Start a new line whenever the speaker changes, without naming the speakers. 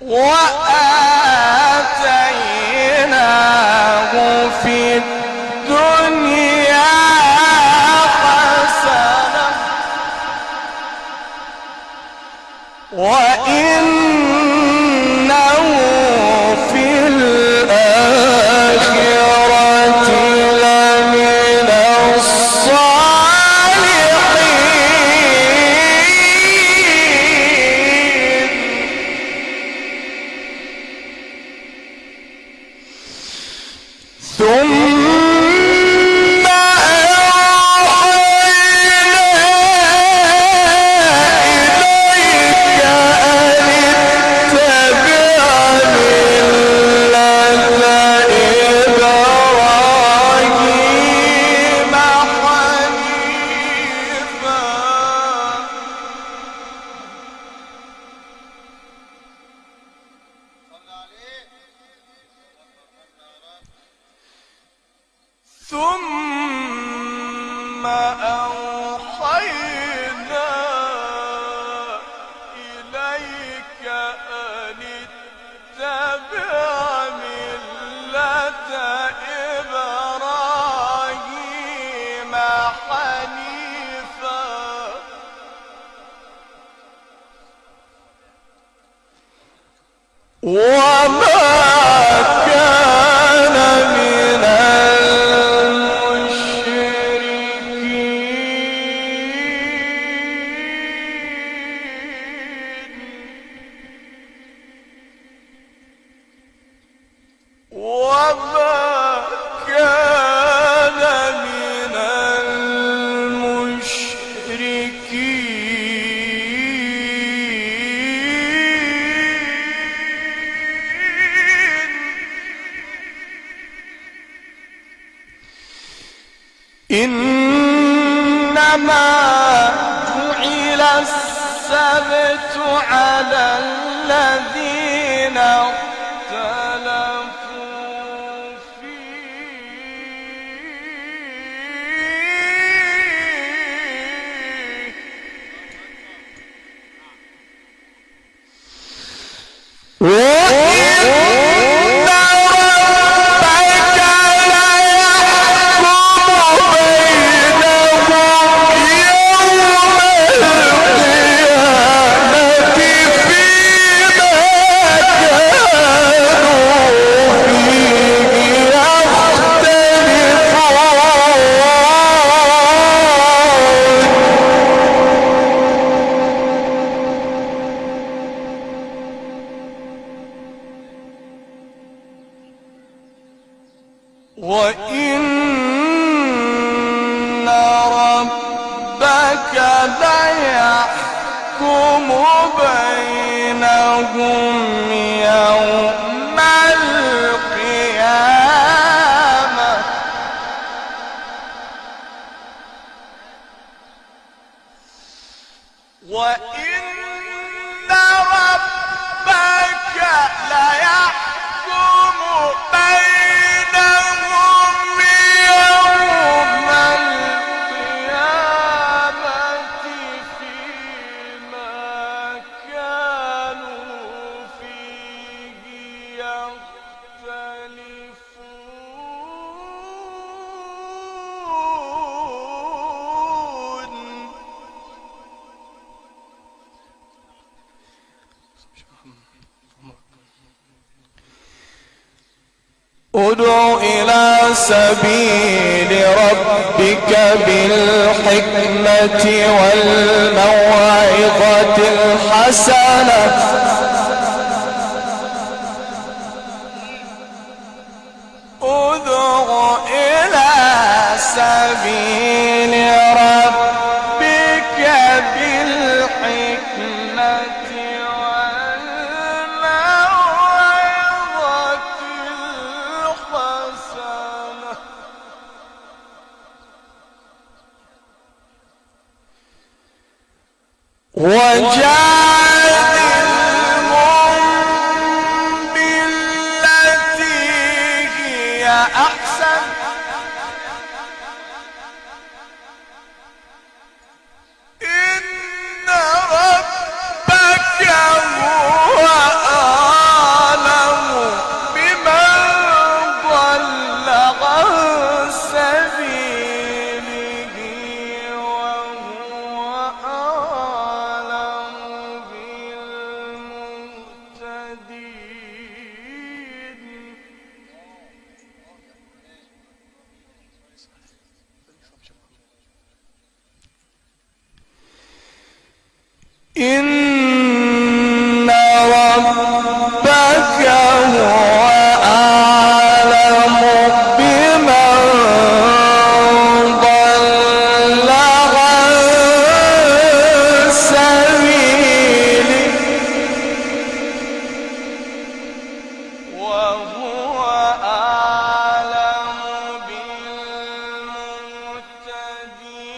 我 ثم ثم أوحينا إليك أن اتبع ملة إبراهيم حنيفا. وما إنما جعل السبت على الذين ربك ليحكم بينهم يوم ادع إلى سبيل ربك بالحكمة والموعظة الحسنة. هي أحسن in